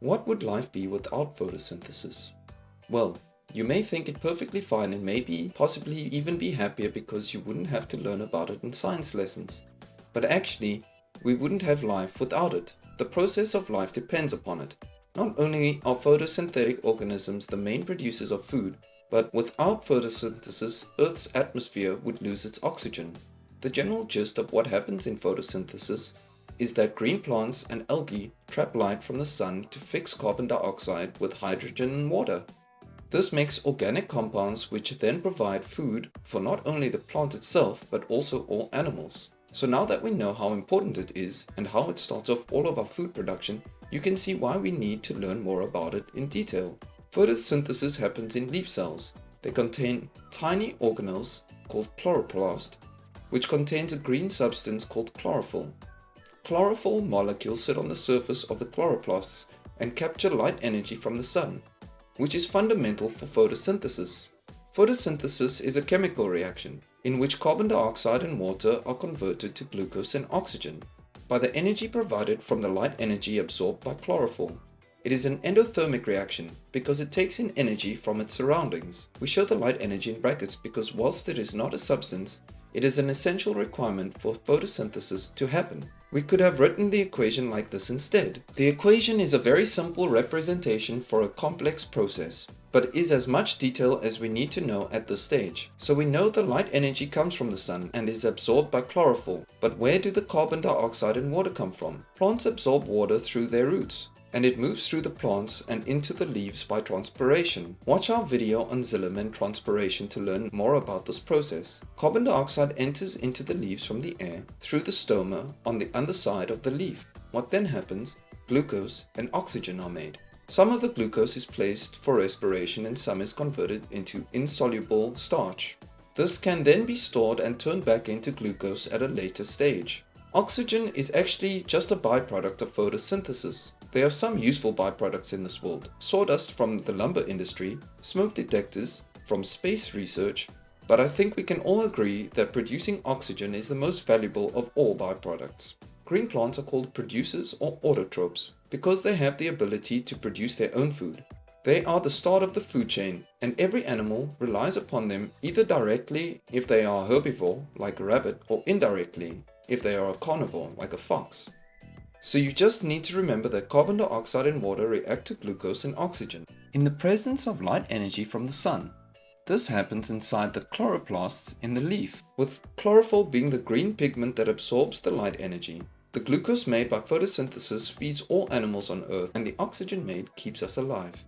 What would life be without photosynthesis? Well, you may think it perfectly fine and maybe possibly even be happier because you wouldn't have to learn about it in science lessons. But actually, we wouldn't have life without it. The process of life depends upon it. Not only are photosynthetic organisms the main producers of food, but without photosynthesis, Earth's atmosphere would lose its oxygen. The general gist of what happens in photosynthesis is that green plants and algae trap light from the sun to fix carbon dioxide with hydrogen and water. This makes organic compounds which then provide food for not only the plant itself but also all animals. So now that we know how important it is and how it starts off all of our food production, you can see why we need to learn more about it in detail. Photosynthesis happens in leaf cells. They contain tiny organelles called chloroplast, which contains a green substance called chlorophyll. Chlorophyll molecules sit on the surface of the chloroplasts and capture light energy from the sun, which is fundamental for photosynthesis. Photosynthesis is a chemical reaction in which carbon dioxide and water are converted to glucose and oxygen by the energy provided from the light energy absorbed by chlorophyll. It is an endothermic reaction because it takes in energy from its surroundings. We show the light energy in brackets because whilst it is not a substance, it is an essential requirement for photosynthesis to happen. We could have written the equation like this instead. The equation is a very simple representation for a complex process, but is as much detail as we need to know at this stage. So we know the light energy comes from the sun and is absorbed by chlorophyll. But where do the carbon dioxide and water come from? Plants absorb water through their roots and it moves through the plants and into the leaves by transpiration. Watch our video on and transpiration to learn more about this process. Carbon dioxide enters into the leaves from the air through the stoma on the underside of the leaf. What then happens? Glucose and oxygen are made. Some of the glucose is placed for respiration and some is converted into insoluble starch. This can then be stored and turned back into glucose at a later stage. Oxygen is actually just a byproduct of photosynthesis. There are some useful byproducts in this world. Sawdust from the lumber industry, smoke detectors from space research, but I think we can all agree that producing oxygen is the most valuable of all byproducts. Green plants are called producers or autotrophs because they have the ability to produce their own food. They are the start of the food chain and every animal relies upon them either directly if they are herbivore like a rabbit or indirectly if they are a carnivore like a fox. So you just need to remember that carbon dioxide and water react to glucose and oxygen in the presence of light energy from the sun. This happens inside the chloroplasts in the leaf, with chlorophyll being the green pigment that absorbs the light energy. The glucose made by photosynthesis feeds all animals on earth and the oxygen made keeps us alive.